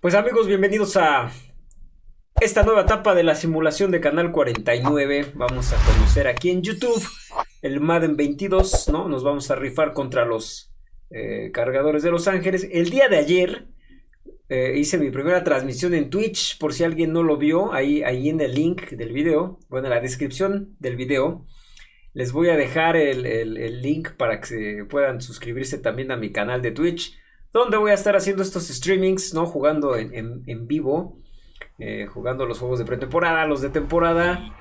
Pues amigos, bienvenidos a esta nueva etapa de la simulación de Canal 49. Vamos a conocer aquí en YouTube el Madden 22, ¿no? Nos vamos a rifar contra los eh, cargadores de Los Ángeles. El día de ayer eh, hice mi primera transmisión en Twitch, por si alguien no lo vio, ahí, ahí en el link del video, bueno, en la descripción del video. Les voy a dejar el, el link para que puedan suscribirse también a mi canal de Twitch donde voy a estar haciendo estos streamings, ¿no? Jugando en, vivo, eh, jugando los juegos de pretemporada, los de temporada,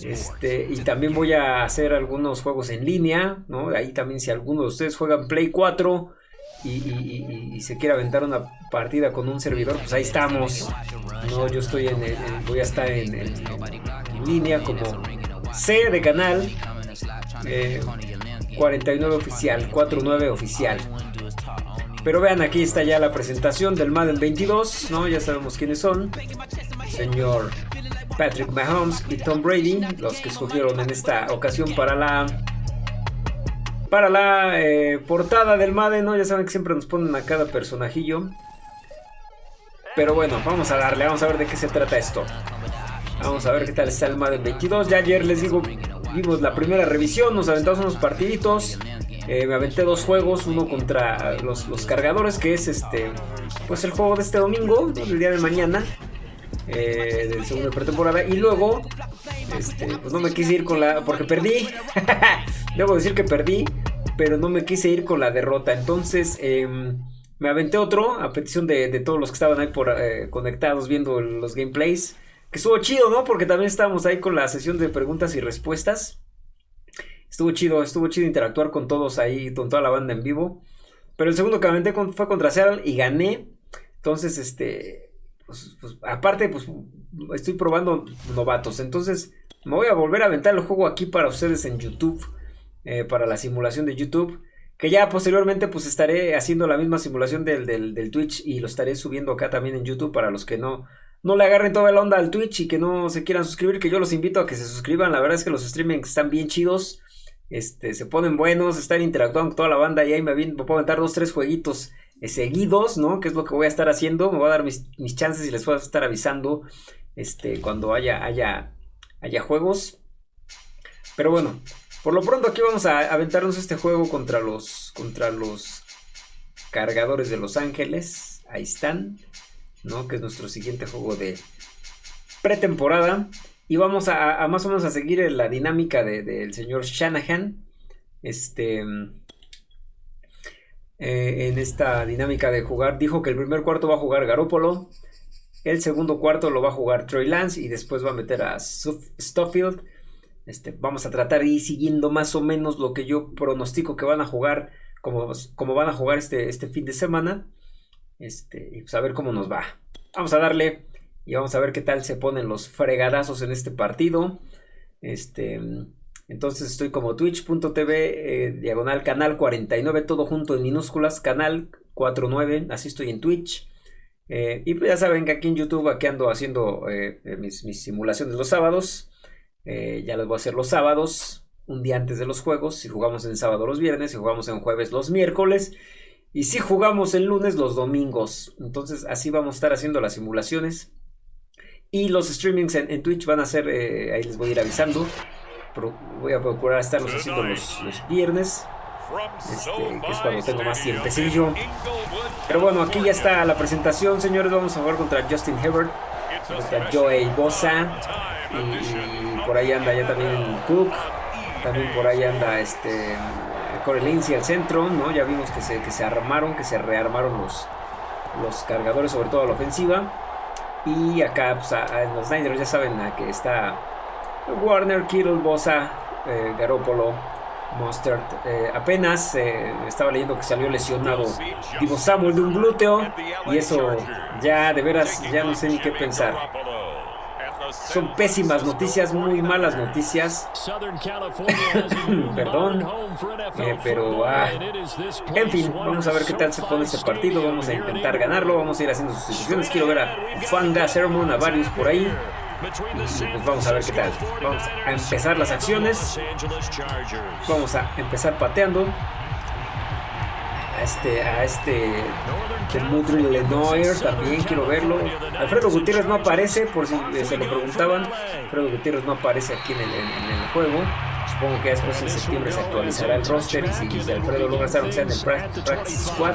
este, y también voy a hacer algunos juegos en línea, ¿no? Ahí también si alguno de ustedes juegan Play 4 y, se quiere aventar una partida con un servidor, pues ahí estamos, ¿no? Yo estoy en, voy a estar en, línea como C de canal, 49 eh, oficial, 49 oficial. Pero vean, aquí está ya la presentación del Madden 22, ¿no? Ya sabemos quiénes son. Señor Patrick Mahomes y Tom Brady, los que escogieron en esta ocasión para la para la eh, portada del Madden, ¿no? Ya saben que siempre nos ponen a cada personajillo. Pero bueno, vamos a darle, vamos a ver de qué se trata esto. Vamos a ver qué tal está el Madden 22. Ya ayer les digo, vimos la primera revisión, nos aventamos unos partiditos. Eh, me aventé dos juegos, uno contra los, cargadores, que es este, pues el juego de este domingo, el día de mañana, eh, del segundo de pretemporada. Y luego, este, pues no me quise ir con la, porque perdí. Debo decir que perdí, pero no me quise ir con la derrota. Entonces, em, me aventé otro a petición de, todos los que estaban ahí por, eh, conectados viendo los gameplays. Que estuvo chido, ¿no? Porque también estábamos ahí con la sesión de preguntas y respuestas. Estuvo chido, estuvo chido interactuar con todos ahí, con toda la banda en vivo. Pero el segundo que aventé fue contra Seattle y gané. Entonces, este, pues, pues, aparte, pues estoy probando novatos. Entonces, me voy a volver a aventar el juego aquí para ustedes en YouTube. Eh, para la simulación de YouTube. Que ya posteriormente pues estaré haciendo la misma simulación del, del, Twitch y lo estaré subiendo acá también en YouTube para los que no, no le agarren toda la onda al Twitch y que no se quieran suscribir, que yo los invito a que se suscriban. La verdad es que los streamings están bien chidos. Este, se ponen buenos, están interactuando con toda la banda y ahí me, puedo aventar dos, tres jueguitos eh, seguidos, ¿no? Que es lo que voy a estar haciendo, me voy a dar mis, chances y les voy a estar avisando este, cuando haya, haya, haya juegos. Pero bueno, por lo pronto aquí vamos a aventarnos este juego contra los, contra los cargadores de Los Ángeles. Ahí están, ¿no? Que es nuestro siguiente juego de pretemporada. Y vamos a, más o menos a seguir la dinámica del señor Shanahan. Este. Eh, en esta dinámica de jugar, dijo que el primer cuarto va a jugar Garópolo. El segundo cuarto lo va a jugar Troy Lance y después va a meter a Stoffield. Este, vamos a tratar de siguiendo más o menos lo que yo pronostico que van a jugar, como, como van a jugar este, este fin de semana. Este, y pues a ver cómo nos va. Vamos a darle. Y vamos a ver qué tal se ponen los fregadazos en este partido. Este, entonces estoy como twitch.tv, eh, diagonal canal 49, todo junto en minúsculas, canal 49, así estoy en Twitch. Eh, y pues ya saben que aquí en YouTube aquí ando haciendo eh, mis, mis, simulaciones los sábados. ya les voy a hacer los sábados, un día antes de los juegos. Si jugamos en sábado los viernes, si jugamos en jueves los miércoles. Y si jugamos el lunes los domingos. Entonces así vamos a estar haciendo las simulaciones. Y los streamings en, Twitch van a ser, eh, ahí les voy a ir avisando. voy a procurar estarlos haciendo los, viernes. Este, que es cuando tengo más tiempecillo. Pero bueno, aquí ya está la presentación, señores. Vamos a jugar contra Justin Herbert, contra Joey Bosa. Y, por ahí anda ya también Cook. También por ahí anda este Corey Lindsey al centro, ¿no? Ya vimos que se, que se armaron, que se rearmaron los, los cargadores, sobre todo a la ofensiva. Y acá, pues, en los Niners ya saben que está Warner, Kittle, Bosa, eh, Garoppolo, Mustard. Eh, apenas eh, estaba leyendo que salió lesionado Divo Samuel de un glúteo. Y eso ya de veras ya no sé ni qué pensar. Son pésimas noticias, muy malas noticias. Perdón. Eh, pero, ah, en fin, vamos a ver qué tal se pone este partido. Vamos a intentar ganarlo. Vamos a ir haciendo sustituciones. Quiero ver a Fanga, Sermon, a varios por ahí. Y pues vamos a ver qué tal. Vamos a empezar las acciones. Vamos a empezar pateando. A este, a este de Lenoir también quiero verlo. Alfredo Gutiérrez no aparece, por si se lo preguntaban. Alfredo Gutiérrez no aparece aquí en el, en el juego. Supongo que después en septiembre se actualizará el roster y si, Alfredo logra estar en el Practice Squad,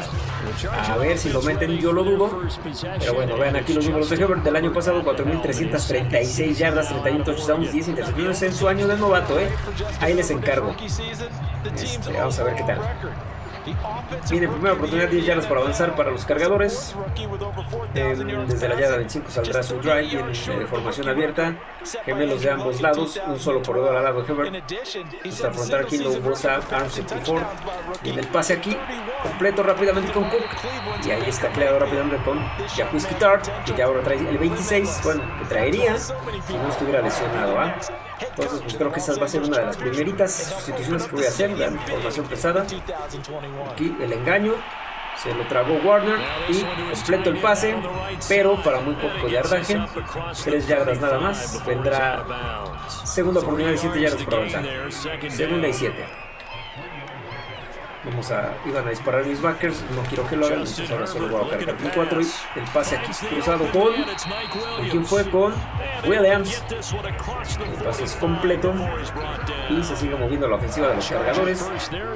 a ver si lo meten, yo lo dudo. Pero bueno, vean aquí los números de Herbert del año pasado: 4.336 yardas, 31 touchdowns, 10 intercepciones en su año de novato. ¿eh? Ahí les encargo. Este, vamos a ver qué tal. Viene primera oportunidad 10 yardas para avanzar para los cargadores. desde la yarda 25 saldrá su drive en eh, formación abierta. Gemelos de ambos lados, un solo corredor al lado de Herbert. Hasta afrontar aquí lo Bosa, Arms y En el pase aquí, completo rápidamente con Cook. Y ahí está creado rápidamente con Jacuzzi Tart, que ya ahora trae el 26. Bueno, que traería si no estuviera lesionado. ¿ah? Entonces, pues creo que esa va a ser una de las primeritas sustituciones que voy a hacer. La formación pesada. Aquí el engaño. Se lo tragó Warner y completo el pase, pero para muy poco yardaje. 3 yardas nada más. Vendrá segunda oportunidad de 7 yardas para avanzar. Segunda y 7. Vamos a, iban a disparar mis backers, no quiero que lo hagan, entonces ahora solo voy a cargar mi 4 y el pase aquí cruzado con, ¿con quién fue? Con Williams. El pase es completo y se sigue moviendo la ofensiva de los cargadores,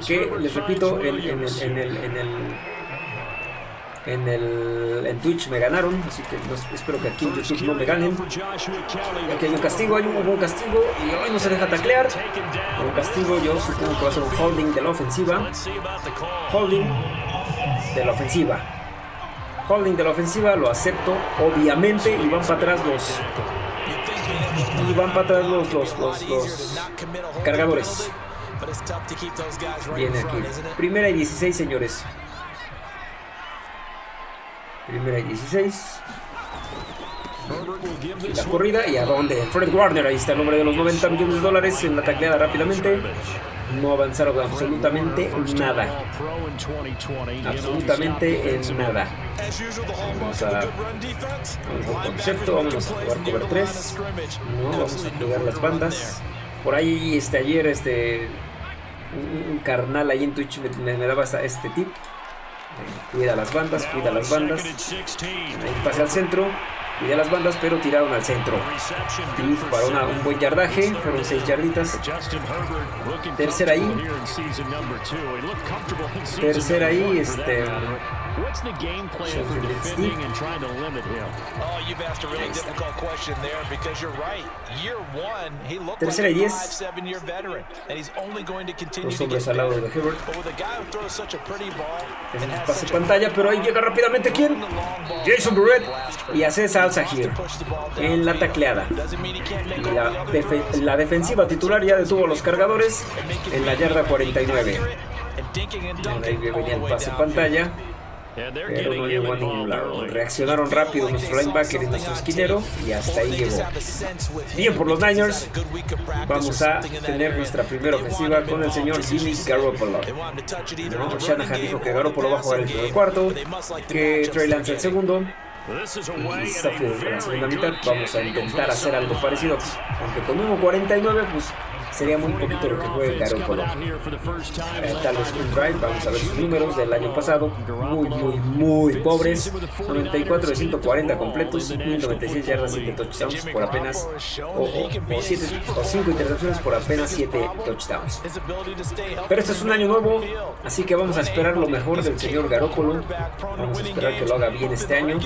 que les repito, en, en el, en el, en el en, el, en Twitch me ganaron, así que espero que aquí en YouTube no me ganen. Aquí hay un castigo, hay un, un castigo y hoy no se deja taclear. Un castigo yo supongo que va a ser un holding de la ofensiva. Holding de la ofensiva. Holding de la ofensiva, lo acepto, obviamente, y van para atrás los... Y van para atrás los, los, los, los cargadores. Viene aquí. Primera y 16, señores. Primera y 16. la corrida y a dónde. Fred Warner, ahí está el nombre de los 90 millones de dólares en la tacleada rápidamente. No avanzaron absolutamente nada. Absolutamente en nada. Vamos a, vamos concepto, vamos a jugar cover 3. No, vamos a pegar las bandas. Por ahí este ayer este un, carnal ahí en Twitch me, me daba este tip Cuida las bandas, cuida las bandas. Ahí pase al centro. Cuida las bandas, pero tiraron al centro. Y para un buen yardaje. Fueron 6 yarditas. Tercera ahí. Tercera ahí. Este. What's the game plan for defending and trying to limit him? Oh, you've asked a really difficult question there because you're right. Year one, he looked like a five, seven-year veteran, and he's only going to continue to get better. But with a guy who throws such a pretty ball, pase pantalla, pero ahí llega rápidamente quién? Jason Burrett y hace salsa here en la tacleada. Y la, def la defensiva titular ya detuvo a los cargadores en la yarda 49. Ahí venía el pase pantalla. Pero no llegó a ningún lado. Reaccionaron rápido nuestro linebacker y nuestro esquinero y hasta ahí llegó. Bien por los Niners. Vamos a tener nuestra primera ofensiva con el señor Jimmy Garoppolo. ¿No? Shanahan dijo que Garoppolo va a jugar el primer cuarto, que Trey Lance el segundo. Y Stafford en la segunda mitad. Vamos a intentar hacer algo parecido. Aunque con 1.49 pues sería muy poquito lo que juegue Garoppolo. Eh, tal vez un drive, vamos a ver sus números del año pasado, muy, muy, muy pobres. 94 de 140 completos, 1096 yardas, 7 touchdowns por apenas, o, o, 5 intercepciones por apenas 7 touchdowns. Pero este es un año nuevo, así que vamos a esperar lo mejor del señor Garoppolo. Vamos a esperar que lo haga bien este año.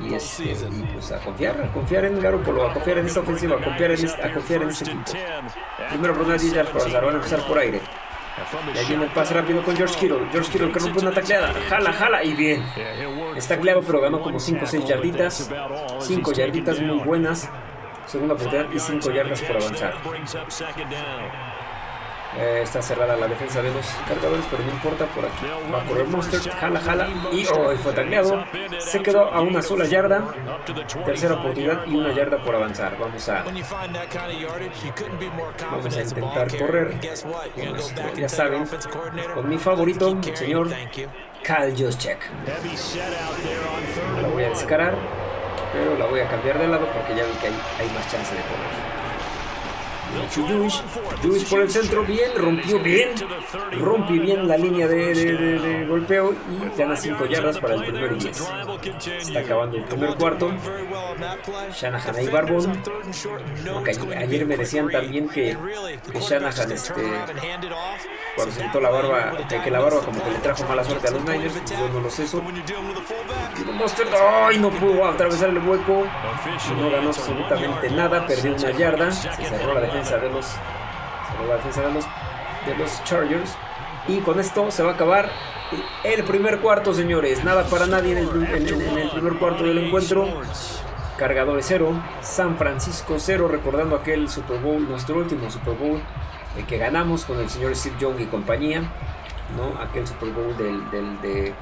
Y, este, y pues a confiar, a confiar en Garoppolo, a confiar en esta ofensiva, a confiar en este, a confiar en este equipo. Primero por una 10 yardas para van a empezar por aire. Y ahí viene el pase rápido con George Kittle. George Kittle que rompe una tacleada. Jala, jala y bien. Está tacleado pero ganó como 5 o 6 yarditas. 5 yarditas muy buenas. Segunda oportunidad y 5 yardas por avanzar. Eh, está cerrada la defensa de los cargadores, pero no importa, por aquí va por el Monster, jala, jala, y oh, fue tacleado. Se quedó a una sola yarda, tercera oportunidad y una yarda por avanzar. Vamos a, vamos a intentar correr, ya saben, con mi favorito, el señor Kyle Juszczyk. La voy a descarar, pero la voy a cambiar de lado porque ya vi que hay, hay más chance de correr. Jewish. por el centro, bien, rompió bien. Rompe bien la línea de, golpeo y gana 5 yardas para el primer 10. Está acabando el primer cuarto. Shanahan ahí Barbón. ayer me decían también que, Shanahan, este, cuando se quitó la barba, que la barba como que le trajo mala suerte a los Niners, yo no lo sé eso. ¡ay! No pudo atravesar el hueco. No ganó absolutamente nada, perdió una yarda. Se cerró la defensa de los, de los, de Chargers. Y con esto se va a acabar el primer cuarto, señores. Nada para nadie en el, primer cuarto del encuentro. Cargadores 0, San Francisco 0, recordando aquel Super Bowl, nuestro último Super Bowl, el que ganamos con el señor Steve Young y compañía, ¿no? aquel Super Bowl del, del, del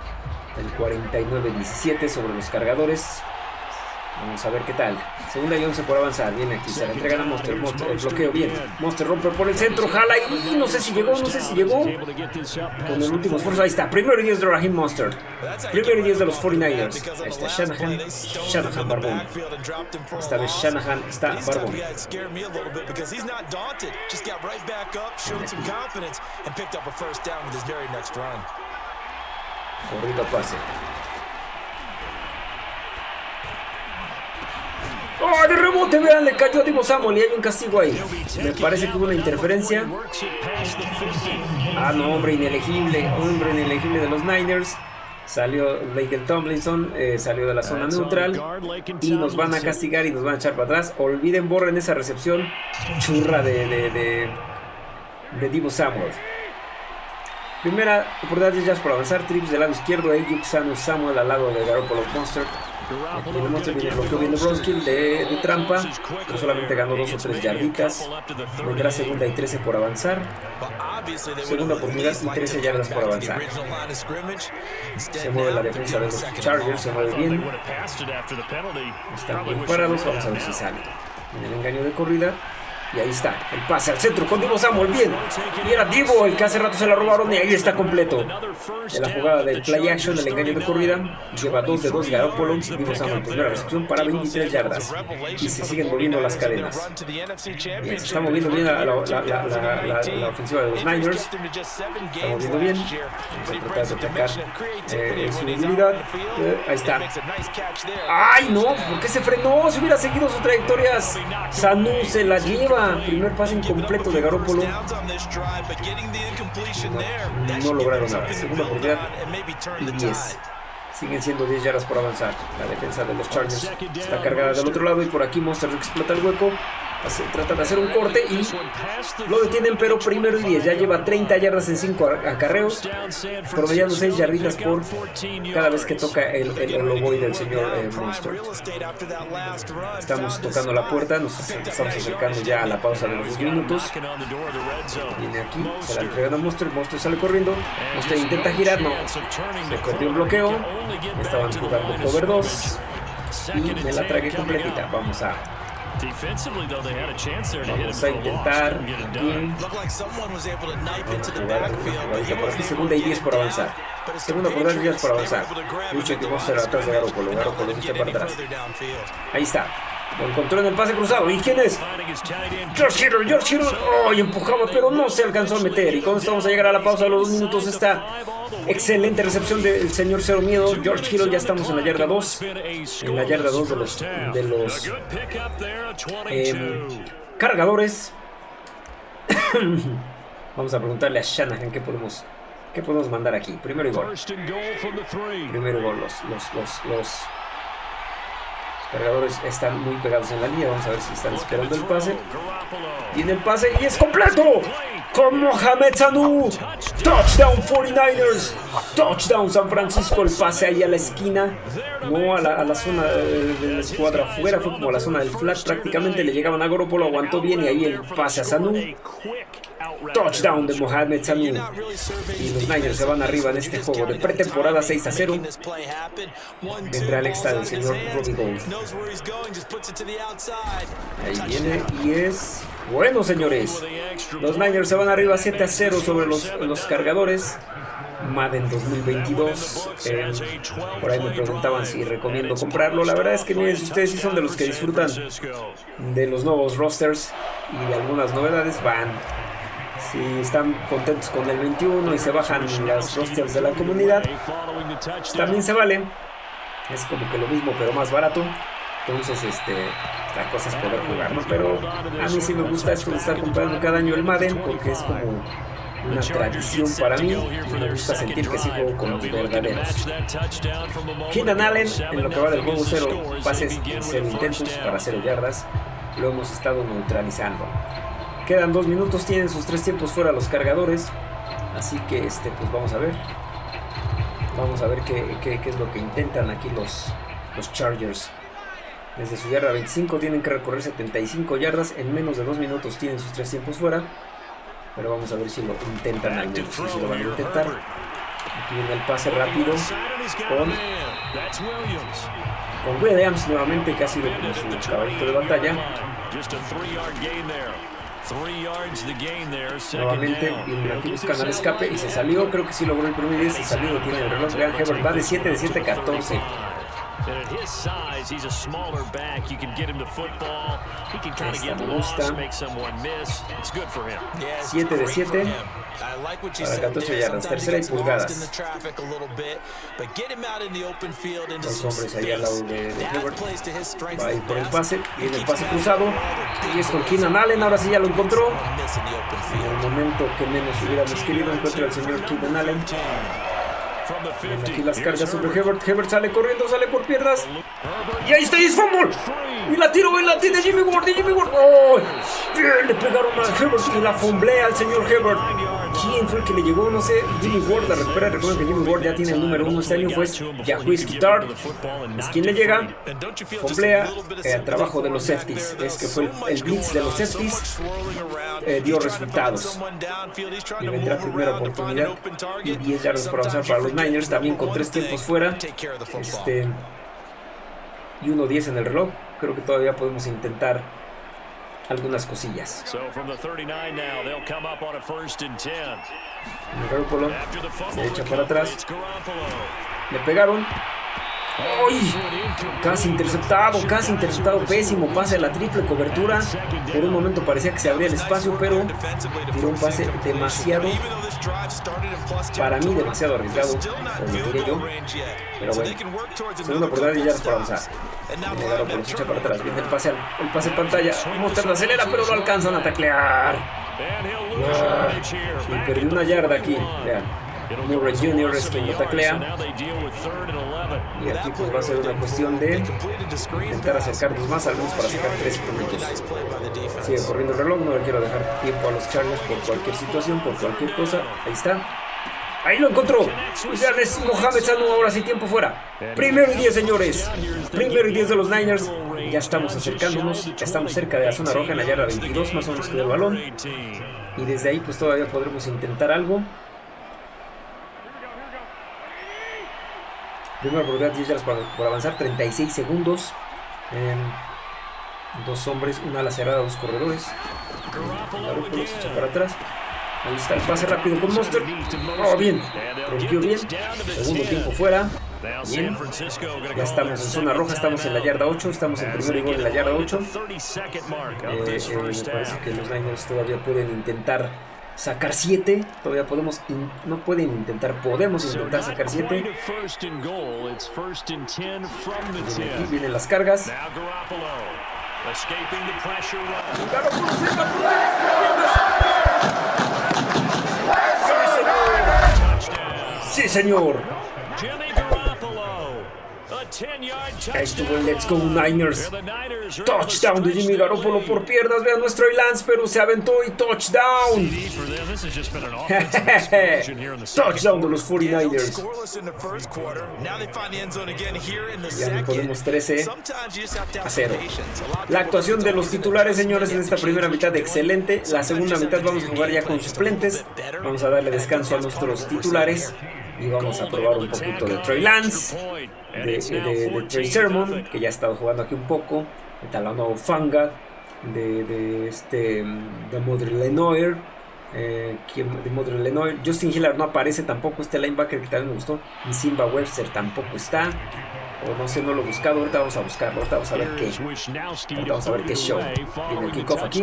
49-17 sobre los cargadores. Vamos a ver qué tal. Segunda y 11 por avanzar. Viene aquí. Se la entregan a Monster. Monster. El bloqueo bien. Monster rompe por el centro. Jala y no sé si llegó. No sé si llegó. Con el último esfuerzo. Ahí está. Primero y 10 de Raheem Monster. Primero y 10 de los 49ers. Ahí está Shanahan. Shanahan Barbón. Esta vez Shanahan está Barbón. Corrido pase. ¡Oh, de rebote! Vean, le cayó a Divo Samuel y hay un castigo ahí. Me parece que hubo una interferencia. Ah, no, hombre inelegible. Hombre inelegible de los Niners. Salió Michael Tomlinson, eh, salió de la zona neutral y nos van a castigar y nos van a echar para atrás. Olviden, borren esa recepción churra de, de, de, de Divo Samuel. Primera oportunidad de Jazz por avanzar. Trips del lado izquierdo. Ayuk Samuel al lado de Garoppolo Monster. Tenemos el bloqueo bien de Bronskill de, de, trampa, no solamente ganó dos o tres yarditas. Vendrá segunda y 13 por avanzar. Segunda oportunidad y 13 yardas por avanzar. Se mueve la defensa de los Chargers, se mueve bien. Están bien parados, vamos a ver si sale. En el engaño de corrida, y ahí está, el pase al centro con Divo Samuel, bien. Y era Divo el que hace rato se la robaron y ahí está completo. En la jugada del play action, el engaño de corrida, lleva 2 de 2 Garoppolo. Divo Samuel, primera recepción para 23 yardas. Y se siguen moviendo las cadenas. se está moviendo bien la, la, la, ofensiva de los Niners. Está moviendo bien. Vamos a tratar de atacar eh, su debilidad. Eh, ahí está. ¡Ay, no! ¿Por qué se frenó? Si hubiera seguido sus trayectorias, Sanu se la lleva. Primer pase incompleto de Garoppolo. No, lograron nada. Segunda oportunidad y 10. Siguen siendo 10 yardas por avanzar. La defensa de los Chargers está cargada del otro lado y por aquí Monster explota el hueco. Trata de hacer un corte y lo detienen, pero primero y 10. Ya lleva 30 yardas en 5 acarreos, promediando 6 yarditas por cada vez que toca el, el, el del señor eh, Monster. Estamos tocando la puerta, nos estamos acercando ya a la pausa de los 2 minutos. Viene aquí, se la entregan a Monster, Monster sale corriendo, Monster intenta girar, no, se perdió un bloqueo, estaban jugando cover 2 y me la tragué completita. Vamos a Vamos a intentar aquí. Segunda y 10 por avanzar. Segunda por 10 por avanzar. Lucha que Monster atrás de Garoppolo. Garoppolo lucha para atrás. Ahí está. Lo encontró en el pase cruzado. ¿Y quién es? George Kittle, George Kittle. Oh, empujaba, pero no se alcanzó a meter. Y con esto vamos a llegar a la pausa de los dos minutos. Esta excelente recepción del señor Cero Miedo. George Kittle, ya estamos en la yarda 2. En la yarda 2 de los, de los em, cargadores. vamos a preguntarle a Shanahan qué podemos, qué podemos mandar aquí. Primero y gol. Primero y gol. Los, los, los, los cargadores están muy pegados en la línea. Vamos a ver si están esperando el pase. Viene el pase y es completo. Con Mohamed Sanu. Touchdown 49ers. Touchdown San Francisco. El pase ahí a la esquina. No a la, zona de, la escuadra afuera. Fue como a la zona del flat. Prácticamente le llegaban a Garoppolo. Aguantó bien y ahí el pase a Sanu. Touchdown de Mohamed Sanu. Y los Niners se van arriba en este juego de pretemporada 6 a 0. Vendrá el extra del señor Robbie Gold. Ahí viene y es... Bueno, señores. Los Niners se van arriba 7 a 0 sobre los, los cargadores. Madden 2022. Eh, por ahí me preguntaban si recomiendo comprarlo. La verdad es que miren, si ustedes sí son de los que disfrutan de los nuevos rosters, y de algunas novedades van. Si están contentos con el 21 y se bajan las rosters de la comunidad, también se vale. Es como que lo mismo pero más barato. Entonces, este, la cosa es poder jugar, ¿no? Pero a mí sí me gusta esto de estar comprando cada año el Madden porque es como una tradición para mí y me gusta sentir que sigo con los verdaderos. Keenan Allen, en lo que va del juego, cero pases, cero intentos para cero yardas, lo hemos estado neutralizando. Quedan dos minutos, tienen sus tres tiempos fuera los cargadores, así que este, pues vamos a ver. Vamos a ver qué, qué, qué es lo que intentan aquí los, los Chargers. Desde su yarda 25 tienen que recorrer 75 yardas. En menos de dos minutos tienen sus tres tiempos fuera. Pero vamos a ver si lo intentan al menos. Si lo van a intentar. Aquí viene el pase rápido con, con Williams nuevamente, que ha sido como su caballito de batalla. Nuevamente, aquí buscan al escape y se salió. Creo que sí logró el primer 10. Se salió, tiene el reloj. Vean, Hebert va de 7 de 7 14. And at his size, he's a smaller back. You can get him the football. He can kind of get lost, make someone miss. It's good for him. 7 de 7 para 14 yardas, tercera y pulgadas. Los hombres ahí al lado de. Va a ir por el pase, viene el pase cruzado. Y es con Keenan Allen, ahora sí ya lo encontró. En el momento que menos hubiéramos querido encuentra al señor Keenan Allen. Aquí las cargas sobre Hebert. Hebert sale corriendo, sale por piernas. Y ahí está, y es fumble. Y la tiro, y la tiene Jimmy Ward, Jimmy Ward. ¡Oh! Le pegaron a Hebert y la fumblea al señor Hebert. ¿Quién fue el que le llegó? No sé. Jimmy Ward la recupera. Recuerden que Jimmy Ward ya tiene el número uno este año. Fue Jacques Guitar. Es quien le llega. Fomblea. El eh, trabajo de los safeties. Es que fue el, blitz de los safeties. Eh, dio resultados. Y vendrá primera oportunidad. Y 10 yardas para avanzar para los Niners. También con tres tiempos fuera. Este. Y 1-10 en el reloj. Creo que todavía podemos intentar algunas cosillas. Garoppolo se echa para atrás. Le pegaron. ¡Ay! Casi interceptado, casi interceptado, pésimo pase a la triple cobertura. Por un momento parecía que se abría el espacio, pero tiró un pase demasiado, para mí demasiado arriesgado, como yo. Pero bueno, segunda oportunidad y ya para avanzar. Por para atrás, viene el pase, el pase pantalla. La acelera, pero lo alcanzan a taclear. Ah, y perdió una yarda aquí, vean. Murray Jr. es quien lo taclea. Y aquí pues va a ser una cuestión de intentar acercarnos más, al menos para sacar tres puntos. Sigue corriendo el reloj, no le quiero dejar tiempo a los Chargers por cualquier situación, por cualquier cosa. Ahí está. Ahí lo encontró. Ya es Mohamed Sanu, ahora sí tiempo fuera. Primero y 10, señores. Primero y 10 de los Niners. Ya estamos acercándonos. Ya estamos cerca de la zona roja en la yarda 22, más o menos que el balón. Y desde ahí pues todavía podremos intentar algo. Primera oportunidad, 10 yardas por, avanzar, 36 segundos. dos hombres, una ala cerrada, dos corredores. Para atrás. Ahí está el pase rápido con Monster. Oh, bien. Rompió bien. Segundo tiempo fuera. Bien. Ya estamos en zona roja, estamos en la yarda 8, estamos en primer gol en la yarda 8. Eh, eh, me parece que los Niners todavía pueden intentar sacar 7. Todavía podemos, no pueden intentar, podemos intentar sacar 7. Aquí vienen las cargas. Sí, señor. Ahí estuvo el Let's Go Niners. Touchdown de Jimmy Garoppolo por piernas. Vean nuestro Lance, pero se aventó y touchdown. touchdown de los 49ers. Ya ponemos 13 a 0. La actuación de los titulares, señores, en esta primera mitad excelente. La segunda mitad vamos a jugar ya con suplentes. Vamos a darle descanso a nuestros titulares. Y vamos a probar un poquito de Trey Lance de, Trey Sermon, que ya ha estado jugando aquí un poco, de Talano Fanga, de, de este de Modre Lenoir, eh, de Modre Lenoir. Justin Hiller no aparece tampoco, este linebacker que también me gustó, y Simba Webster tampoco está. O no sé, no lo he buscado, ahorita vamos a buscarlo, ahorita vamos a ver qué. Ahorita vamos a ver qué show. Tiene el kickoff aquí.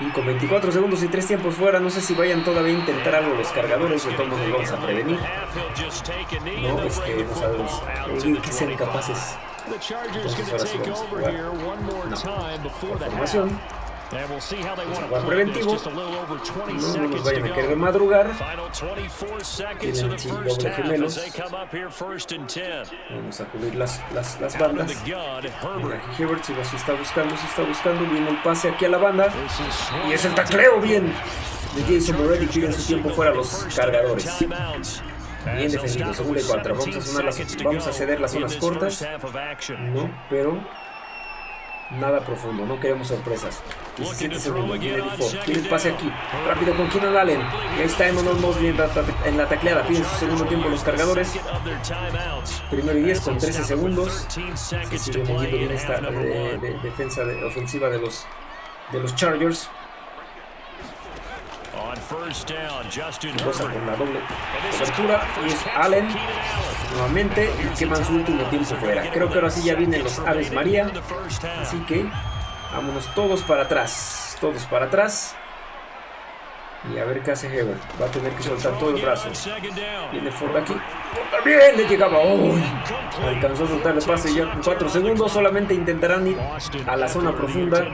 Y con 24 segundos y 3 tiempos fuera, no sé si vayan todavía a intentar algo los cargadores, de todos modos vamos a prevenir. No, es que no sabemos eh, que sean capaces. Entonces ahora sí vamos a jugar. No, formación. Va preventivo. No, no nos vayan a querer madrugar. Tienen doble gemelos. Vamos a cubrir las, las, las bandas. Hibbert si se está buscando, se está buscando. Viene el pase aquí a la banda. Y es el tacleo bien de Jason Moretti. Piden su tiempo fuera los cargadores. Bien defendido, segunda y cuatro. Vamos a, sonar las, vamos a ceder las zonas cortas. No, pero nada profundo, no queremos sorpresas. 17 segundos, viene Default, tiene el pase aquí, rápido con Keenan Allen, y ahí está Emmanuel Mosley en la, tacleada, piden su segundo tiempo los cargadores, primero y 10 con 13 segundos, se sigue moviendo bien esta eh, de, defensa de, ofensiva de los, de los Chargers, Cosa con la doble cobertura y es Allen nuevamente y queman su último tiempo fuera. Creo que ahora sí ya vienen los Aves María. Así que vámonos todos para atrás. Todos para atrás. Y a ver qué hace Heber. Va a tener que soltar todo el brazo. Viene Ford aquí. También le llegaba. Uy, alcanzó a soltar el pase ya con 4 segundos. Solamente intentarán ir a la zona profunda.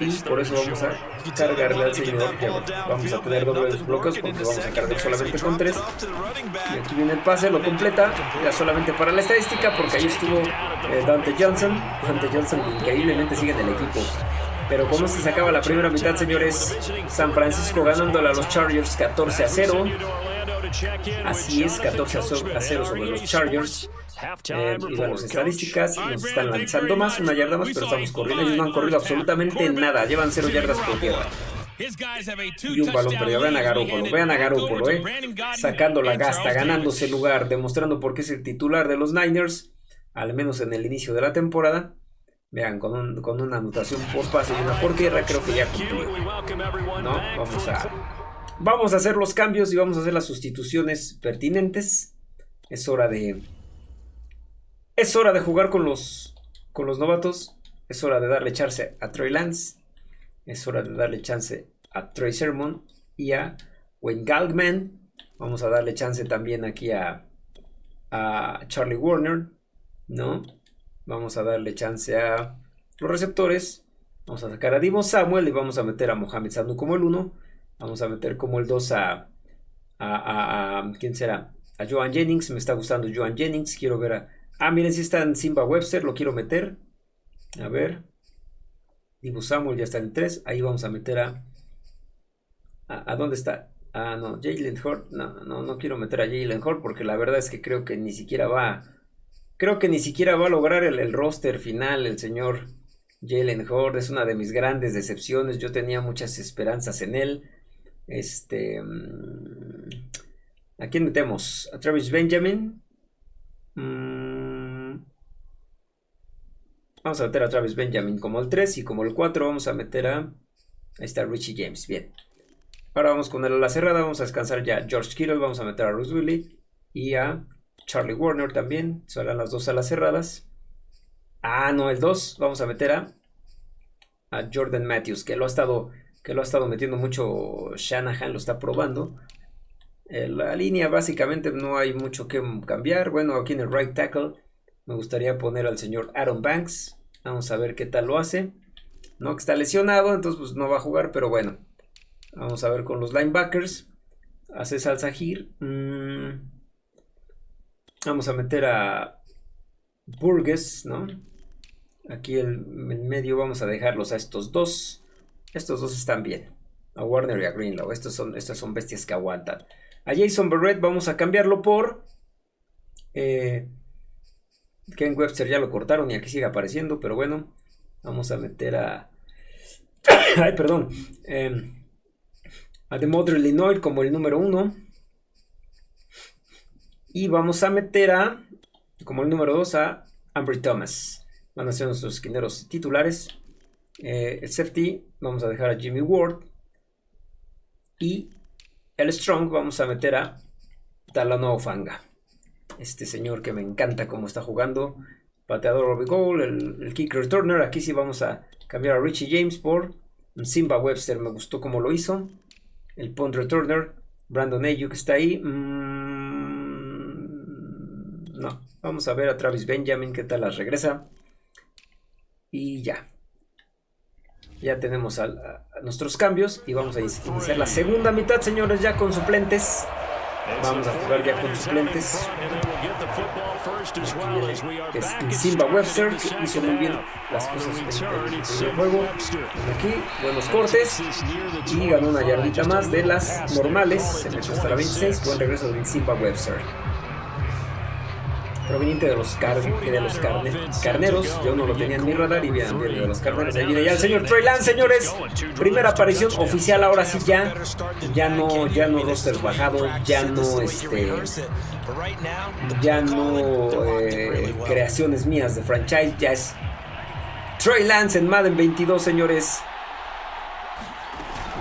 Y por eso vamos a cargarle al señor Vamos a tener dobles bloques porque vamos a cargar solamente con 3. Y aquí viene el pase, lo completa. Ya solamente para la estadística porque ahí estuvo eh, Dante Johnson. Dante Johnson increíblemente sigue en el equipo. Pero como se sacaba la primera mitad, señores, San Francisco ganándole a los Chargers 14 a 0. Así es, 14 a 0 sobre los Chargers. Eh, y bueno, las estadísticas nos están lanzando más, una yarda más, pero estamos corriendo. Ellos no han corrido absolutamente nada. Llevan 0 yardas por tierra. Y un balón perdido. Vean a Garoppolo, vean a Garoppolo, eh. Sacando la gasta, ganándose el lugar, demostrando por qué es el titular de los Niners, al menos en el inicio de la temporada. Vean, con, con una anotación por pase y una por tierra, creo que ya cumplió. ¿No? Vamos a, vamos a hacer los cambios y vamos a hacer las sustituciones pertinentes. Es hora de. Es hora de jugar con los, con los novatos. Es hora de darle chance a Troy Lance. Es hora de darle chance a Troy Sermon y a Wayne Galgman. Vamos a darle chance también aquí a, a Charlie Warner. ¿No? Vamos a darle chance a los receptores. Vamos a sacar a Dimo Samuel y vamos a meter a Mohamed Sanu como el 1. Vamos a meter como el 2 a, a, ¿Quién será? A Joan Jennings. Me está gustando Joan Jennings. Quiero ver a... Ah, miren, si está en Simba Webster. Lo quiero meter. A ver. Dimo Samuel ya está en el 3. Ahí vamos a meter a... ¿A, dónde está? Ah, no, Jalen Hort. No, no, no quiero meter a Jalen Hort porque la verdad es que creo que ni siquiera va Creo que ni siquiera va a lograr el, roster final el señor Jalen Horde. Es una de mis grandes decepciones. Yo tenía muchas esperanzas en él. Este. Mm, ¿A quién metemos? ¿A Travis Benjamin? Mm, vamos a meter a Travis Benjamin como el 3 y como el 4 vamos a meter a... Ahí está Richie James, bien. Ahora vamos con el la cerrada, vamos a descansar ya George Kittle, vamos a meter a Bruce Willie y a Charlie Warner también. Serán las dos alas cerradas. Ah, no, el 2. Vamos a meter a, Jordan Matthews, que lo ha estado que lo ha estado metiendo mucho Shanahan, lo está probando. Eh, la línea básicamente no hay mucho que cambiar. Bueno, aquí en el right tackle me gustaría poner al señor Aaron Banks. Vamos a ver qué tal lo hace. No que está lesionado, entonces pues no va a jugar, pero bueno. Vamos a ver con los linebackers. Hace Salsahir. Mmm Vamos a meter a Burgess, ¿no? Aquí en medio vamos a dejarlos a estos dos. Estos dos están bien. A Warner y a Greenlaw. Estos son, estas son bestias que aguantan. A Jason Barrett vamos a cambiarlo por... Eh, Ken Webster ya lo cortaron y aquí sigue apareciendo, pero bueno. Vamos a meter a... Ay, perdón. Eh, a The Mother Illinois como el número uno. Y vamos a meter a, como el número 2, a Ambry Thomas. Van a ser nuestros esquineros titulares. Eh, el safety, vamos a dejar a Jimmy Ward. Y el strong, vamos a meter a Talano Fanga. Este señor que me encanta cómo está jugando. Pateador Robbie Goal, el, kick returner. Aquí sí vamos a cambiar a Richie James por Simba Webster me gustó como lo hizo. El punt returner, Brandon Ayuk está ahí. Mm, vamos a ver a Travis Benjamin qué tal las regresa. Y ya. Ya tenemos nuestros cambios y vamos a iniciar la segunda mitad, señores, ya con suplentes. Vamos a jugar ya con suplentes. Es Simba Webster, hizo muy bien las cosas en el juego. Aquí, buenos cortes. Y ganó una yardita más de las normales. Se metió hasta la 26. Buen regreso de Simba Webster proveniente de los, los carneros. Yo no lo tenía en mi radar y bien, bien de los carneros. Ahí viene ya el señor Trey Lance, señores. Primera aparición oficial, ahora sí ya. Ya no, ya no roster bajado, ya no este. Ya no eh, creaciones mías de franchise, ya es Trey Lance en Madden 22, señores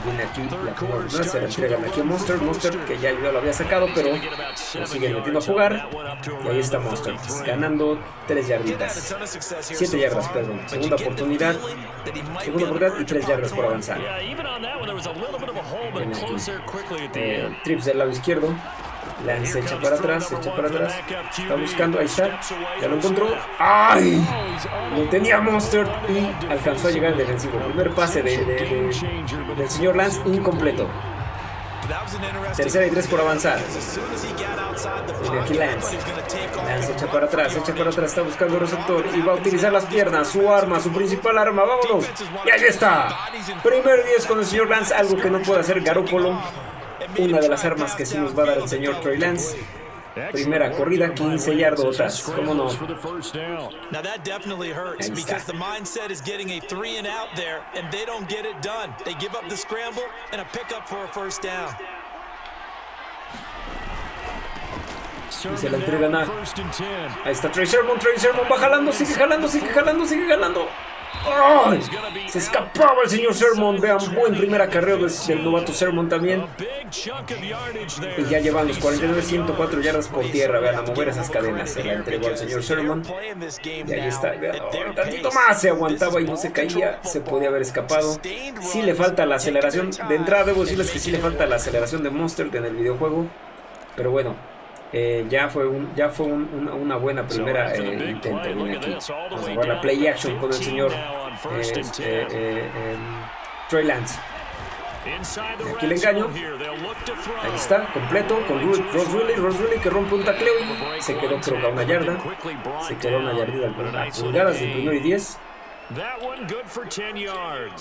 viene aquí la se la entregan aquí a Monster, Monster que ya yo lo había sacado, pero lo siguen metiendo a jugar. Y ahí está Monster, ganando 3 yarditas. 7 yardas, perdón. Segunda oportunidad. Segunda oportunidad y 3 yardas por avanzar. Eh, trips del lado izquierdo. Lance echa para atrás, echa para atrás. Está buscando, ahí está. Ya lo encontró. ¡Ay! Lo tenía Monster y alcanzó a llegar al defensivo. Primer pase de, del señor Lance incompleto. Tercera y tres por avanzar. Viene aquí Lance. Lance echa para atrás, echa para atrás, está buscando el receptor y va a utilizar las piernas, su arma, su principal arma. Vámonos. Y ahí está. Primer 10 con el señor Lance, algo que no puede hacer Garópolo una de las armas que sí nos va a dar el señor Trey Lance. Primera corrida, 15 yardas, ¿cómo no? Now that definitely hurts because the mindset is getting a three and out there, and they don't get it done. They give up the scramble and a pickup for a first down. Y se la entregan a... Ahí está Trey Sermon, Trey Sermon va jalando, sigue jalando, sigue jalando, sigue jalando. Se escapaba el señor Sermon. Vean, buen primer acarreo del, novato Sermon también. Y ya llevan los 49, 104 yardas por tierra. Vean, a mover esas cadenas. Se la entregó al señor Sermon. Y ahí está. Vean, un tantito más. Se aguantaba y no se caía. Se podía haber escapado. Sí le falta la aceleración. De entrada, debo decirles que sí le falta la aceleración de Monster en el videojuego. Pero bueno, eh, ya fue, un, ya fue un, una, buena primera eh, intento. Viene aquí. Vamos a jugar la play action con el señor eh, eh, Trey Lance. aquí le engaño. Ahí está, completo. Con Ross Riley. Ross Riley que rompe un tacleo y se quedó creo que a una yarda. Se quedó una yardita a pulgadas del primero y 10.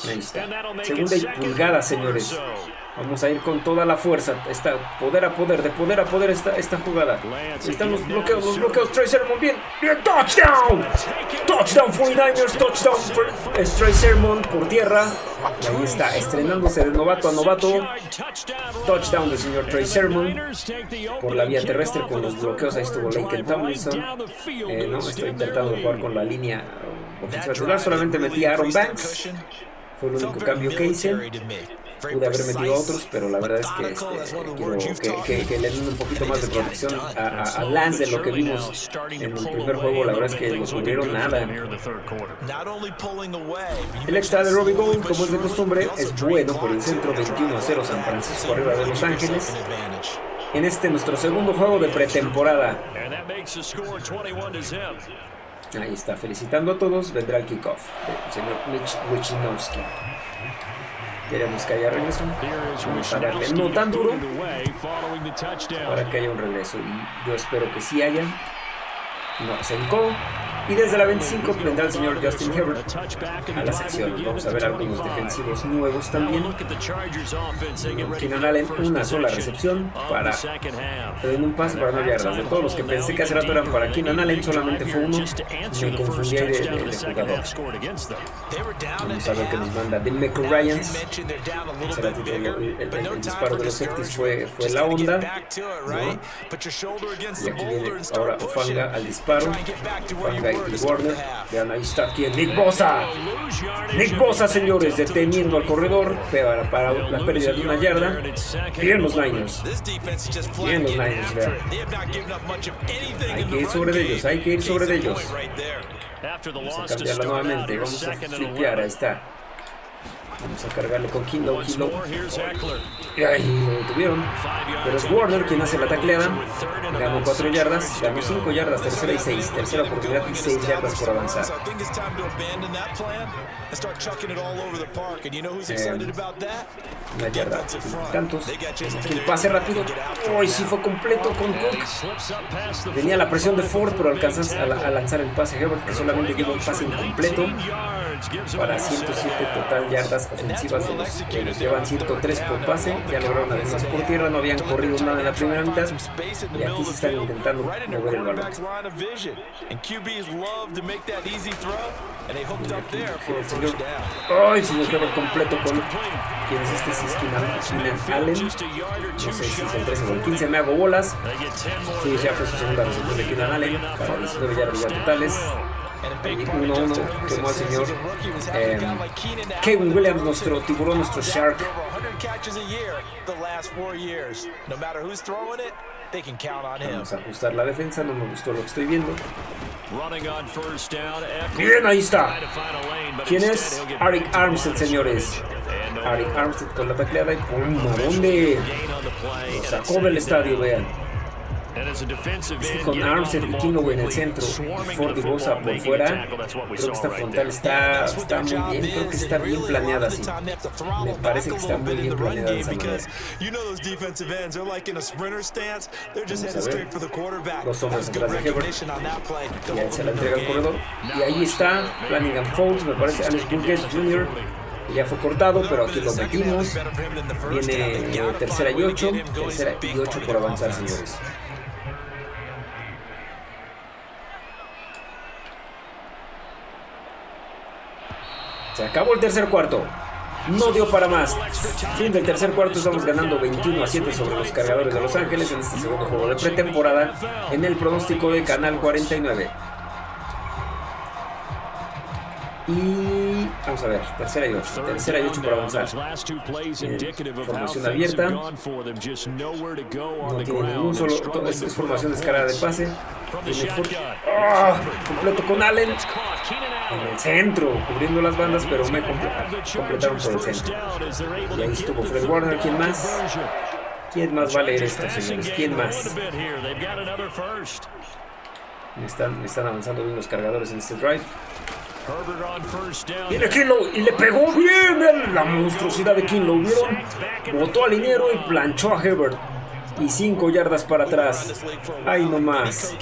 Ahí está. Segunda y pulgada, señores. Vamos a ir con toda la fuerza. Está poder a poder, de poder a poder esta, esta jugada. Están los bloqueos, los bloqueos. Trey Sermon, bien. Bien, touchdown. Touchdown 49ers, touchdown Trey Sermon por tierra. Ahí está, estrenándose de novato a novato. Touchdown del señor Trey Sermon por la vía terrestre con los bloqueos. Ahí estuvo Lincoln Tomlinson. Eh, no, estoy intentando jugar con la línea ofensiva Solamente metí a Aaron Banks. Fue el único cambio que hice. Pude haber metido a otros, pero la verdad es que este, quiero que, le den un poquito más de protección a, Lance de lo que vimos en el primer juego. La verdad es que no tuvieron nada. El extra de Robbie Gold, como es de costumbre, es bueno por el centro 21 a 0 San Francisco arriba de Los Ángeles. En este nuestro segundo juego de pretemporada. Ahí está, felicitando a todos, vendrá el kickoff del señor Mitch Wichinowski. Queremos que haya regreso. Vamos a darle no tan duro para que haya un regreso. Y yo espero que sí haya. No, se encó. Y desde la 25 vendrá el señor Justin Herbert a la sección. Vamos a ver algunos defensivos nuevos también. Keenan Allen, una sola recepción para en un pase para no yardas. De todos los que pensé que hace rato eran para Keenan Allen, solamente fue uno. Me confundí de, de, de jugador. Vamos a ver qué nos manda Demeco Ryans. El, el, el, disparo de los safeties fue, fue la onda. ¿no? Y aquí viene ahora Ofanga al disparo. Ofanga Warner. Vean, ahí está aquí Nick Bosa. Nick Bosa, señores, deteniendo al corredor para, para la pérdida de una yarda. Bien los Niners. Bien los Niners, vean. Hay que ir sobre ellos, hay que ir sobre ellos. Vamos a cambiarla nuevamente, vamos a flipear, ahí está. Vamos a cargarle con Kinlow, Kinlow. Y ahí lo detuvieron. Pero es Warner quien hace la tacleada. Ganó 4 yardas, ganó 5 yardas, tercera y 6. Tercera oportunidad y 6 yardas por avanzar. Eh, una yarda, tantos. El pase rápido. Uy, sí fue completo con Cook. Tenía la presión de Ford, pero alcanzas a, a lanzar el pase Herbert, que solamente lleva un pase incompleto para 107 total yardas ofensivas de los que los llevan 103 por pase. Ya lograron además por tierra, no habían corrido nada en la primera mitad. Y aquí se están intentando mover el balón. Ay, señor Herbert completo con. ¿Quién es este? es Keenan Allen. No sé si es el 13 o el 15. Me hago bolas. Sí, ya fue su segunda recepción de Keenan Allen. Para 19 yardas totales. 1-1 quemó al señor eh, Kevin Williams, nuestro tiburón, nuestro shark. Vamos a ajustar la defensa, no me gustó lo que estoy viendo. Bien, ahí está. ¿Quién es? Arik Armstead, señores. Arik Armstead con la tacleada y ¡pum! ¿A dónde? Lo sacó del estadio, vean. Es que con Armstead y Kingo en el centro y Ford y Bosa por fuera, creo que esta frontal está, está muy bien, creo que está bien planeada así. Me parece que está muy bien planeada esa manera. Vamos a ver, dos hombres atrás de Hebert, y ahí se la entrega al corredor, y ahí está Flanagan Folds, me parece. Alex Burgess Jr., ya fue cortado, pero aquí lo metimos. Viene tercera y ocho, tercera y ocho por avanzar, señores. Se acabó el tercer cuarto. No dio para más. Fin del tercer cuarto, estamos ganando 21 a 7 sobre los cargadores de Los Ángeles en este segundo juego de pretemporada en el pronóstico de Canal 49. Y vamos a ver, tercera y ocho, tercera y ocho para avanzar. Eh, formación abierta. No tiene ningún solo, es, es formación descarada de pase. ¡Oh! completo con Allen. En el centro, cubriendo las bandas, pero me completaron por el centro. Y ahí estuvo Fred Warner, ¿quién más? ¿Quién más va a leer esto, señores? ¿Quién más? Están, están avanzando bien los cargadores en este drive. Viene Kinlow y le pegó bien la monstruosidad de Kinlow. ¿Vieron? Botó al liniero y planchó a Hebert. Y 5 yardas para atrás. Ahí nomás.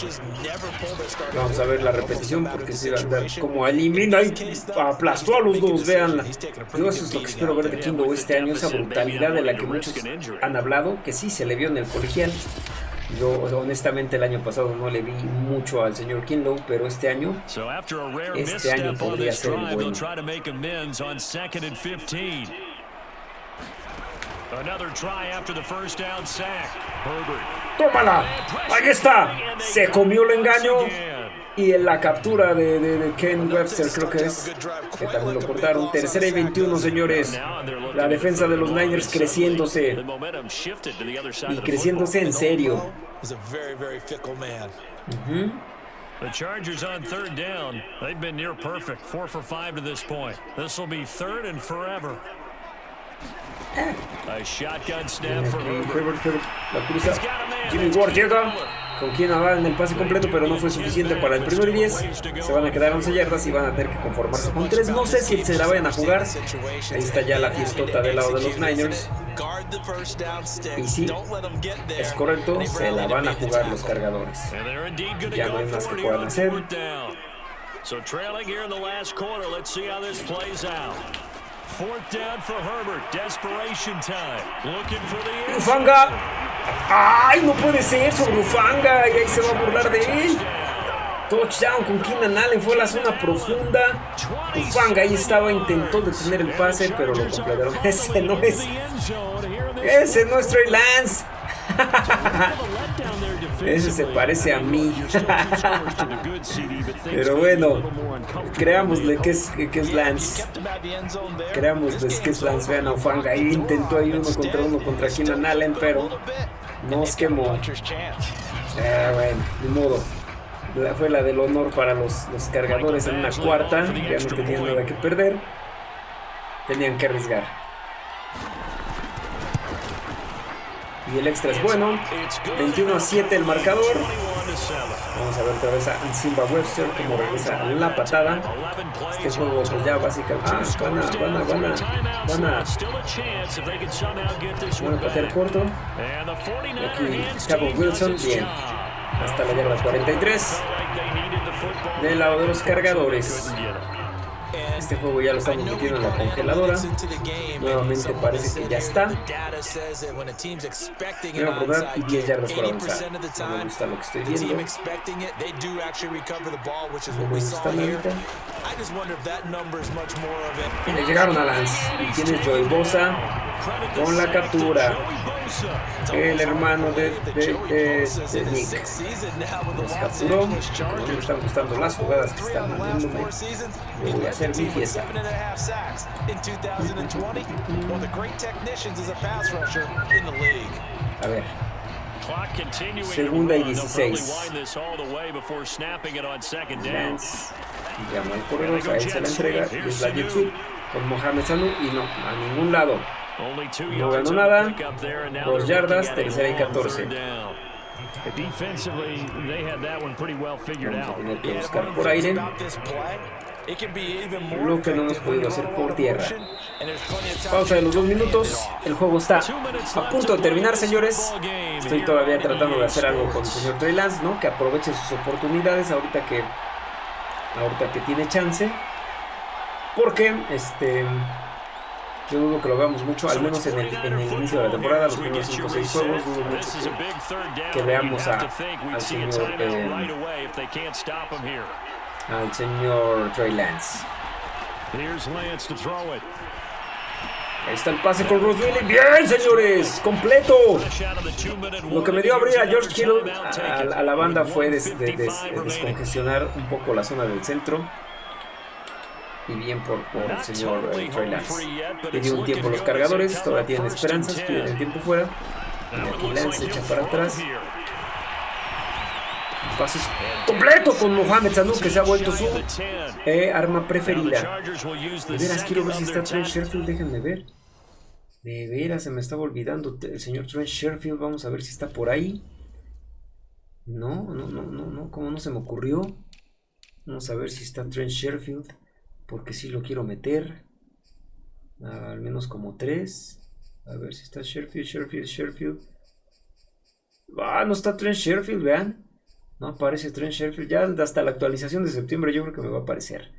Vamos a ver la repetición porque se va a andar como elimina y aplastó a los dos. Veanla. Yo eso es lo que espero ver de Kinlow este año. Esa brutalidad de la que muchos han hablado. Que sí se le vio en el colegial. Yo honestamente el año pasado no le vi mucho al señor Kinlow, pero este año, este año podría ser bueno. ¡Tómala! ¡Ahí está! Se comió el engaño. Y en la captura de, de, de, Ken Webster, creo que es, que también lo cortaron. Tercera y 21, señores. La defensa de los Niners creciéndose. Y creciéndose en serio. Uh -huh. The Chargers on third down. They've been near perfect. Four for five to this point. This will be third and forever. A shotgun snap for Herbert. La cruza. Jimmy Ward llega. Con quien en el pase completo, pero no fue suficiente para el primer 10. Se van a quedar 11 yardas y van a tener que conformarse con 3. No sé si se la vayan a jugar. Ahí está ya la fiestota del lado de los Niners. Y sí, es correcto, se la van a jugar los cargadores. Ya no hay más que puedan hacer. So trailing here in the last quarter, let's see how this plays out. Fourth down for Herbert. Desperation time. Looking for the Ufanga. ¡Ay, no puede ser! Sobre Ufanga. Y ahí se va a burlar de él. Touchdown con Keenan Allen. Fue la zona profunda. Ufanga ahí estaba. Intentó detener el pase, pero lo completaron. Ese no es. Ese no es Trey Lance. Ese se parece a mí. Pero bueno, creámosle que es, que es Lance. Creámosle que es Lance. Vean a Ofanga ahí intentó ahí uno contra uno contra Keenan Allen, pero nos quemó. Eh, bueno, de modo. Fue la del honor para los, los cargadores en una cuarta. Ya no tenían nada que perder. tenían que arriesgar. Y el extra es bueno. 21 a 7 el marcador. Vamos a ver otra vez a Simba Webster como regresa la patada. Este juego pues ya básicamente... Ah, van a, van a, van a, van a, patear corto. Aquí Cabo Wilson, bien. Hasta la yarda 43. Del lado de los cargadores. Este juego ya lo estamos metiendo en la congeladora. Nuevamente parece que ya está. Voy a probar 10 yardas por avanzar. No me gusta lo que estoy viendo. No me gusta nada. Y le llegaron a Lance. Y tiene Joey Bosa con la captura. El hermano de, de, de, de Nick. Nos capturó. Me están gustando las jugadas que están mandándome, voy a hacer mi fiesta. A ver. Segunda y 16. Lance llama al corredor, a él se la entrega y es la Jetsu con Mohamed Sanu y no, a ningún lado. No ganó nada. Dos yardas, tercera y 14. Vamos a tener que buscar por aire lo que no hemos podido hacer por tierra. Pausa de los dos minutos. El juego está a punto de terminar, señores. Estoy todavía tratando de hacer algo con el señor Trey Lance, ¿no? Que aproveche sus oportunidades ahorita que ahorita que tiene chance. Porque este yo dudo que lo veamos mucho, al menos en el, en el inicio de la temporada, los primeros 5 o 6 juegos, dudo mucho que, que veamos a, al señor eh, al señor Trey Lance. Ahí está el pase con Bruce Willis. Bien, señores, completo. Lo que me dio a abrir a George Kittle a, a la banda fue des, de, des, descongestionar un poco la zona del centro. Y bien por, por el señor eh, Trey Lance. Le dio un tiempo los cargadores, todavía tienen esperanzas, tienen el tiempo fuera. Y aquí Lance echa para atrás. Pases completo con Mohamed Sanu que se ha vuelto su eh, arma preferida. De veras, quiero ver si está Trent Sherfield, déjenme ver. De veras, se me estaba olvidando el señor Trent Sherfield. Vamos a ver si está por ahí. No, no, no, no, no, como no se me ocurrió. Vamos a ver si está Trent Sherfield. Porque si sí lo quiero meter. Al menos como tres. A ver si está Sherfield, Sherfield, Sherfield. Ah, no está Trent Sherfield, vean. No aparece Trent Sherfield. Ya hasta la actualización de septiembre yo creo que me va a aparecer.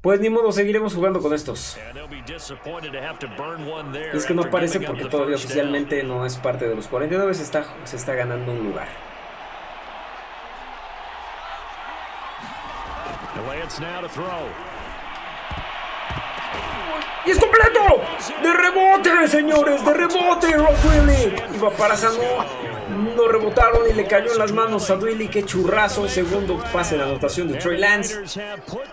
Pues ni modo, seguiremos jugando con estos. Es que no aparece porque todavía oficialmente no es parte de los 49. Se está, se está ganando un lugar. ¡Y es completo! ¡De rebote, señores! ¡De rebote, Ross Willy! Iba para Sanu. No rebotaron y le cayó en las manos a Willy. ¡Qué churrazo! Segundo pase de anotación de Trey Lance.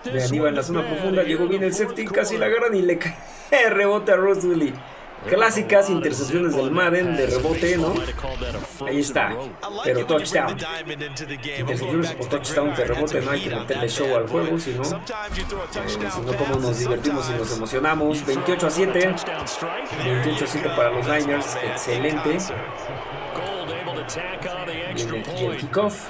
Vean, iba en la zona profunda. Llegó bien el safety. Casi la agarran y le cae rebote a Ross Willy. Clásicas intercepciones del Madden de rebote, ¿no? Ahí está. Pero touchdown. Intercepciones o touchdown de rebote, no hay que meterle show al juego, si no, eh, si no como nos divertimos y nos emocionamos. 28 a 7. 28 a 7 para los Niners. Excelente. Aquí el kickoff.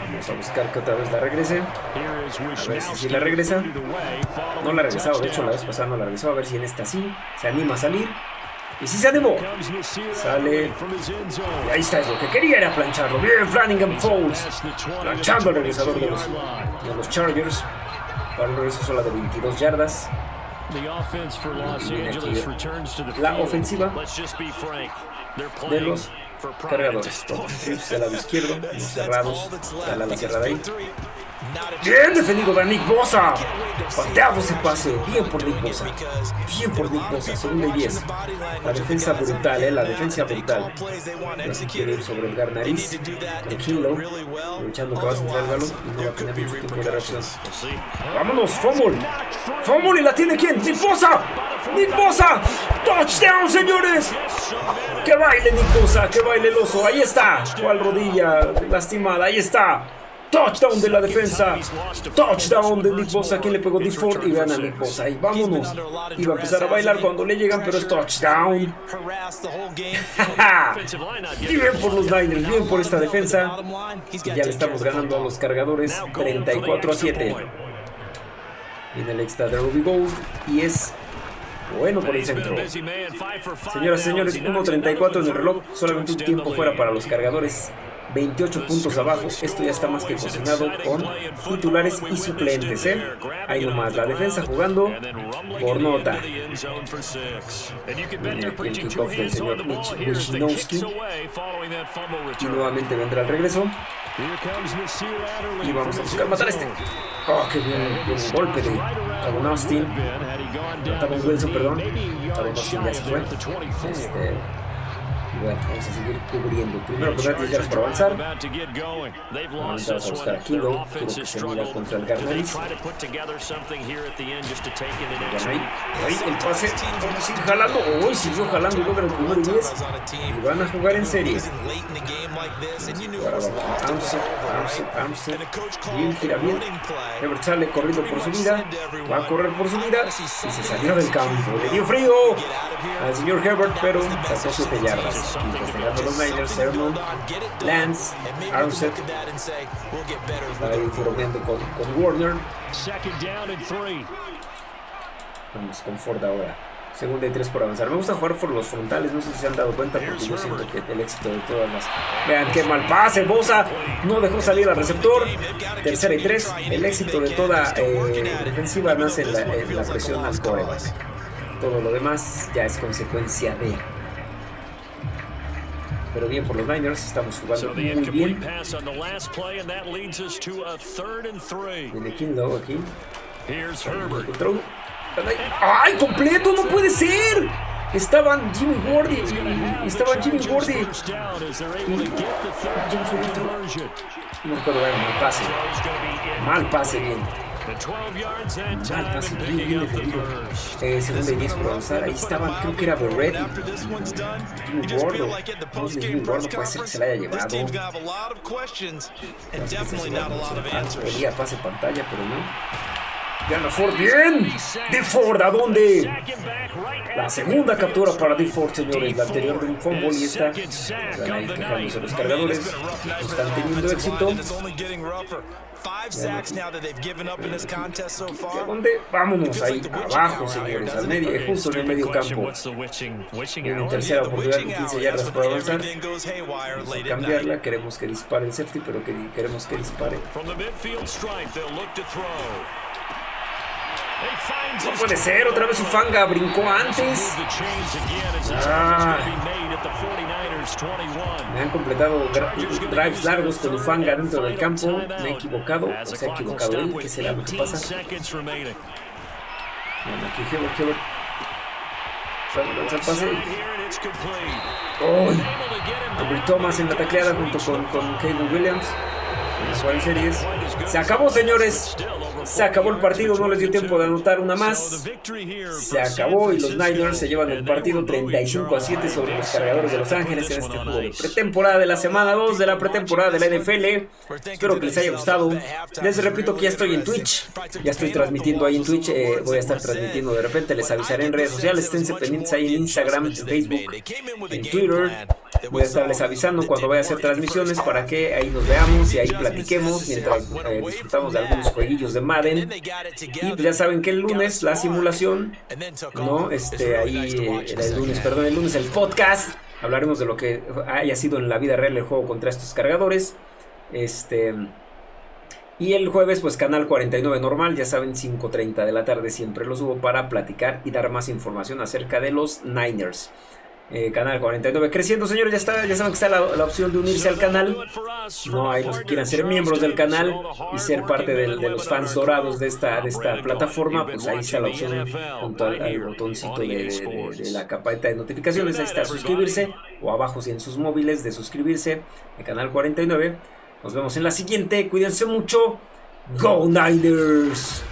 Vamos a buscar que otra vez la regrese. A ver si, la regresa. No la ha regresado, de hecho la vez pasada no la regresó. A ver si en esta sí. Se anima a salir. Y si se animó. Sale. Y ahí está, es lo que quería era plancharlo. Bien, Flanagan Falls. Planchando el regresador de los, de los Chargers. Para un regreso sola de 22 yardas. La ofensiva de los cargadores. Trips del lado izquierdo, cerrados, la ala cerrada ahí. Bien defendido de Nick Bosa. Pateado ese pase. Bien por Nick Bosa. Bien por Nick Bosa. Segunda y 10. La defensa brutal, eh. La defensa brutal. Así quiere ir sobre el Garnariz. Tranquilo. Luchando que va a centrar el balón. Y no va a tener mucho tiempo de reacción. Vámonos. Fumble. Fumble. ¿Y la tiene quién? Nick Bosa. Nick Bosa. Touchdown, señores. Que baile Nick Bosa. Que baile el oso. Ahí está. ¿Cuál rodilla lastimada? Ahí está. Touchdown de la defensa. Touchdown de Nick Bosa. ¿Quién le pegó Nick Ford? Y vean a Nick Bosa. Ahí vámonos. Iba a empezar a bailar cuando le llegan, pero es touchdown. bien por los Niners. Bien por esta defensa. Y ya le estamos ganando a los cargadores 34 a 7. Viene el extra de Ruby Gold. Y es bueno por el centro. Señoras y señores, 1.34 en el reloj. Solamente un tiempo fuera para los cargadores. 28 puntos abajo. Esto ya está más que cocinado con titulares y suplentes. ¿eh? Ahí nomás, la defensa jugando por nota. El kickoff del señor Wisnowski. Y nuevamente vendrá el regreso. Y vamos a buscar matar a este. Oh, qué bien, buen golpe de Tavon Austin. Tavon Wilson, perdón. Tavon Austin ya se fue. Este, bueno, vamos a seguir cubriendo. Primero 10 yardas para avanzar. Vamos a buscar a Kilo. Quiero que se mira contra el Garnalis. Ahí, el pase. Vamos a seguir jalando. Uy, siguió jalando y logra el primer 10. Y van a jugar en serie. Ahora vamos. Armstead, Armstead, Armstead. Bien, gira bien. Herbert sale corriendo por su vida. Va a correr por su vida. Y se salió del campo. Le dio frío al señor Herbert, pero sacó 7 yardas investigando los Niners, Sermon, Lance, Armstead, está ahí con, con Warner. Vamos con Ford ahora. Segunda y tres por avanzar. Me gusta jugar por los frontales, no sé si se han dado cuenta porque yo siento que el éxito de todas las... Vean qué mal pase, Bosa no dejó salir al receptor. Tercera y tres. El éxito de toda eh, defensiva nace en la, en la presión al coreback. Todo lo demás ya es consecuencia de pero bien por los Niners, estamos jugando muy bien. Viene Kinlow aquí. ¡Ay, completo! ¡No puede ser! Estaban Jimmy Ward y, estaban Jimmy Ward y, no puedo ver mal pase. Mal pase bien mal pase bien, bien defendido eh, segunda y 10 por avanzar ahí estaban creo que era Borret y Jimmy Ward o no sé Jimmy Ward no puede ser que se la haya llevado pedía pase pantalla pero no Gana Ford bien. De Ford, ¿a dónde? La segunda captura para D. Ford, señores. La anterior de un fumble y esta. Van ahí quejándose los cargadores. Están teniendo éxito. ¿A dónde? Vámonos ahí abajo, señores. Al medio, justo en el medio campo. En tercera oportunidad, 15 yardas para avanzar. Cambiarla. Queremos que dispare el safety, pero que queremos que dispare. No puede ser, otra vez Ufanga brincó antes. Ah. Me han completado drives largos con Ufanga dentro del campo. Me he equivocado, o se ha equivocado él. ¿Qué será lo que pasa? Bueno, aquí Hebert, Hebert. Lanza el pase. ¡Oh! Thomas en la tacleada junto con, con Caleb Williams. En series. Se acabó, señores. Se acabó el partido, no les dio tiempo de anotar una más. Se acabó y los Niners se llevan el partido 35 a 7 sobre los cargadores de Los Ángeles en este juego de pretemporada de la semana 2 de la pretemporada de la NFL. Espero que les haya gustado. Les repito que ya estoy en Twitch. Ya estoy transmitiendo ahí en Twitch. Eh, voy a estar transmitiendo de repente. Les avisaré en redes sociales. Esténse pendientes ahí en Instagram, en Facebook, en Twitter. Voy a estarles avisando cuando vaya a hacer transmisiones para que ahí nos veamos y ahí platiquemos mientras eh, disfrutamos de algunos jueguillos de Madden. Y pues ya saben que el lunes la simulación, ¿no? Este, ahí, eh, el lunes, perdón, el lunes el podcast. Hablaremos de lo que haya sido en la vida real el juego contra estos cargadores. Este. Y el jueves, pues canal 49 normal, ya saben, 5.30 de la tarde siempre lo subo para platicar y dar más información acerca de los Niners. Eh, canal 49 creciendo, señores. Ya está, ya saben que está la, opción de unirse al canal. No hay los que quieran ser miembros del canal y ser parte de, los fans dorados de esta, de esta plataforma. Pues ahí está la opción junto al, botoncito de, la capita de notificaciones. Ahí está suscribirse o abajo si en sus móviles de suscribirse al canal 49. Nos vemos en la siguiente. Cuídense mucho. Go Niners.